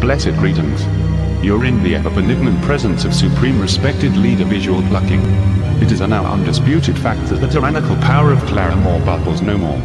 blessed greetings. You're in the ever benignant presence of supreme respected leader visual plucking. It is a now undisputed fact that the tyrannical power of Clarimore bubbles no more.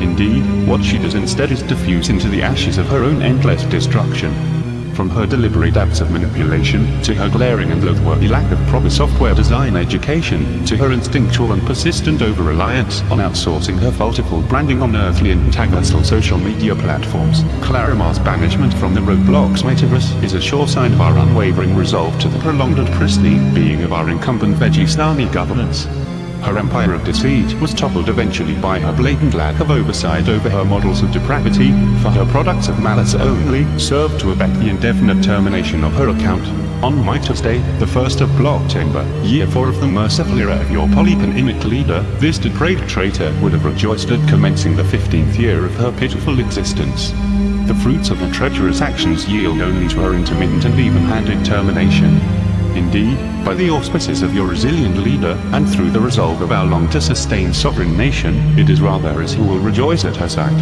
Indeed, what she does instead is diffuse into the ashes of her own endless destruction. From her deliberate acts of manipulation, to her glaring and loathworthy lack of proper software design education, to her instinctual and persistent over-reliance on outsourcing her faultiful branding on earthly and antagonistal social media platforms, Clarimore's banishment from the Roblox metaverse is a sure sign of our unwavering resolve to the prolonged and pristine being of our incumbent Veggie Vegistani governance. Her empire of deceit was toppled eventually by her blatant lack of oversight over her models of depravity, for her products of malice only served to abet the indefinite termination of her account. On Midas Day, the first of Blocktember, year 4 of the merciful era of your polyponymic leader, this depraved traitor would have rejoiced at commencing the 15th year of her pitiful existence. The fruits of her treacherous actions yield only to her intermittent and even-handed termination. Indeed, by the auspices of your resilient leader, and through the resolve of our long-to-sustain sovereign nation, it is rather as who will rejoice at her sight.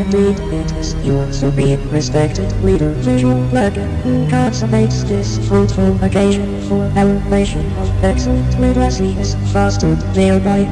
Indeed, it is your supreme respected leader, Visual Blacker, who consummates this fruitful occasion for our nation of excellent literacy is fostered thereby.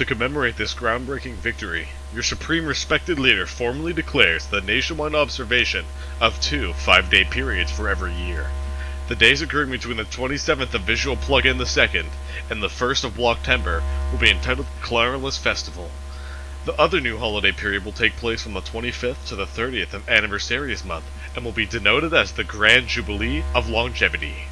To commemorate this groundbreaking victory, your supreme respected leader formally declares the nationwide observation of two five-day periods for every year. The days occurring between the 27th of Visual Plug-in the 2nd and the 1st of Blocktember will be entitled Claralist Festival. The other new holiday period will take place from the 25th to the 30th of Anniversaries Month and will be denoted as the Grand Jubilee of Longevity.